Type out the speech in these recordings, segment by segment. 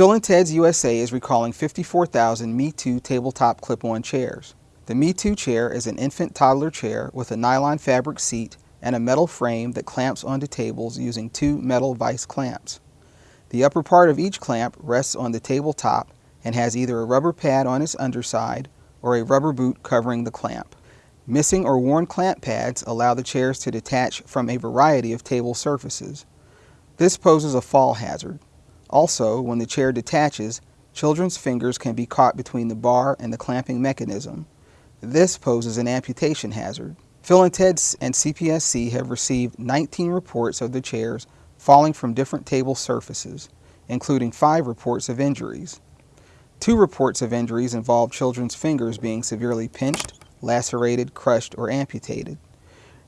Phil and Ted's USA is recalling 54,000 Me Too tabletop clip-on chairs. The Me Too chair is an infant toddler chair with a nylon fabric seat and a metal frame that clamps onto tables using two metal vise clamps. The upper part of each clamp rests on the tabletop and has either a rubber pad on its underside or a rubber boot covering the clamp. Missing or worn clamp pads allow the chairs to detach from a variety of table surfaces. This poses a fall hazard. Also, when the chair detaches, children's fingers can be caught between the bar and the clamping mechanism. This poses an amputation hazard. Phil and Ted and CPSC have received 19 reports of the chairs falling from different table surfaces, including five reports of injuries. Two reports of injuries involve children's fingers being severely pinched, lacerated, crushed, or amputated.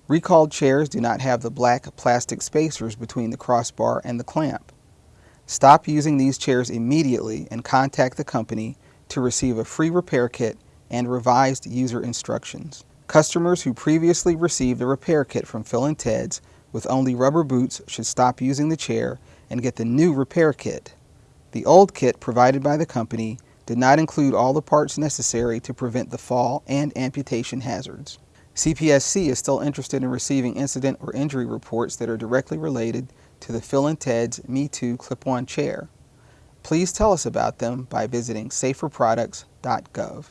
Recalled chairs do not have the black plastic spacers between the crossbar and the clamp. Stop using these chairs immediately and contact the company to receive a free repair kit and revised user instructions. Customers who previously received a repair kit from Phil and Ted's with only rubber boots should stop using the chair and get the new repair kit. The old kit provided by the company did not include all the parts necessary to prevent the fall and amputation hazards. CPSC is still interested in receiving incident or injury reports that are directly related to the Phil and Ted's Me Too clip-on chair. Please tell us about them by visiting saferproducts.gov.